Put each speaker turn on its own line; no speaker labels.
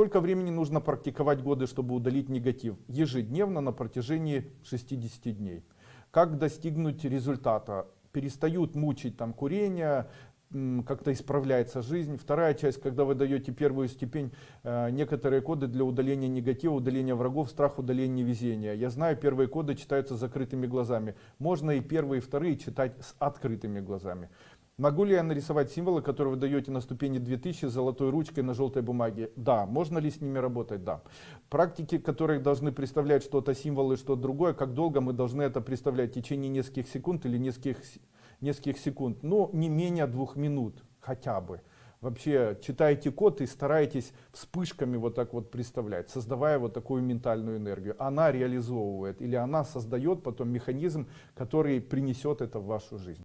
Сколько времени нужно практиковать годы, чтобы удалить негатив? Ежедневно на протяжении 60 дней. Как достигнуть результата? Перестают мучить там курение, как-то исправляется жизнь. Вторая часть, когда вы даете первую степень, э, некоторые коды для удаления негатива, удаления врагов, страх, удаления везения. Я знаю, первые коды читаются с закрытыми глазами. Можно и первые, и вторые читать с открытыми глазами. Могу ли я нарисовать символы, которые вы даете на ступени 2000 золотой ручкой на желтой бумаге? Да. Можно ли с ними работать? Да. Практики, которые должны представлять что-то символы, что-то другое, как долго мы должны это представлять? В течение нескольких секунд или нескольких, нескольких секунд? Ну, не менее двух минут хотя бы. Вообще читайте код и старайтесь вспышками вот так вот представлять, создавая вот такую ментальную энергию. Она реализовывает или она создает потом механизм, который принесет это в вашу жизнь.